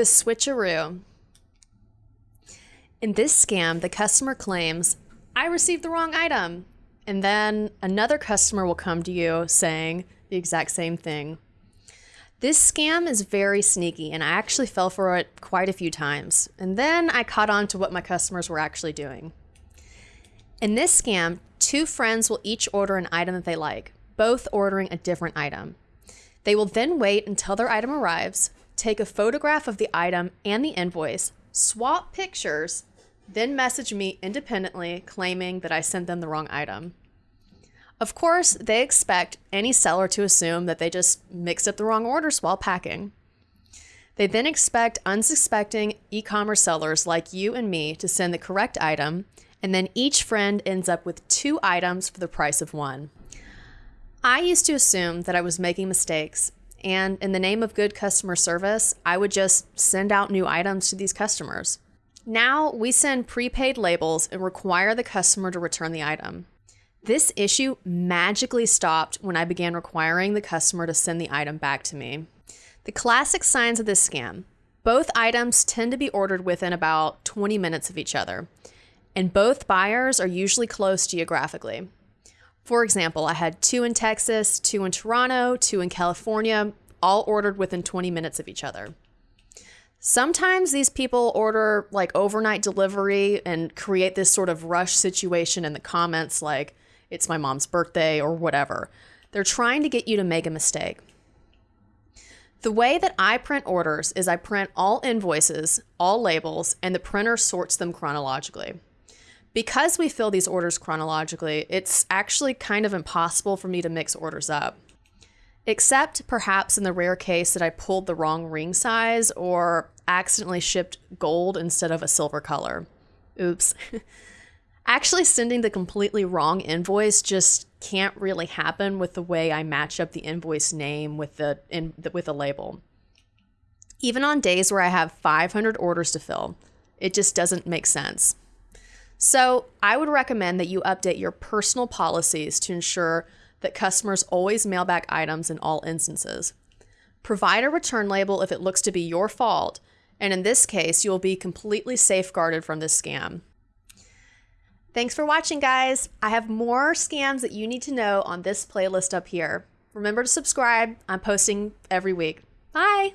The switcheroo. In this scam, the customer claims, I received the wrong item. And then another customer will come to you saying the exact same thing. This scam is very sneaky, and I actually fell for it quite a few times. And then I caught on to what my customers were actually doing. In this scam, two friends will each order an item that they like, both ordering a different item. They will then wait until their item arrives, take a photograph of the item and the invoice, swap pictures, then message me independently claiming that I sent them the wrong item. Of course, they expect any seller to assume that they just mixed up the wrong orders while packing. They then expect unsuspecting e commerce sellers like you and me to send the correct item, and then each friend ends up with two items for the price of one. I used to assume that I was making mistakes, and in the name of good customer service, I would just send out new items to these customers. Now we send prepaid labels and require the customer to return the item. This issue magically stopped when I began requiring the customer to send the item back to me. The classic signs of this scam both items tend to be ordered within about 20 minutes of each other, and both buyers are usually close geographically. For example, I had two in Texas, two in Toronto, two in California, all ordered within 20 minutes of each other. Sometimes these people order like overnight delivery and create this sort of rush situation in the comments, like, it's my mom's birthday or whatever. They're trying to get you to make a mistake. The way that I print orders is I print all invoices, all labels, and the printer sorts them chronologically. Because we fill these orders chronologically, it's actually kind of impossible for me to mix orders up. Except perhaps in the rare case that I pulled the wrong ring size or accidentally shipped gold instead of a silver color. Oops. Actually, sending the completely wrong invoice just can't really happen with the way I match up the invoice name with the, in, the with label. Even on days where I have 500 orders to fill, it just doesn't make sense. So, I would recommend that you update your personal policies to ensure that customers always mail back items in all instances. Provide a return label if it looks to be your fault, and in this case, you will be completely safeguarded from this scam. Thanks for watching, guys. I have more scams that you need to know on this playlist up here. Remember to subscribe. I'm posting every week. Bye.